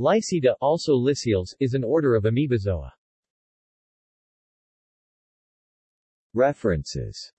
Lysida, also Lycials, is an order of amoebozoa. References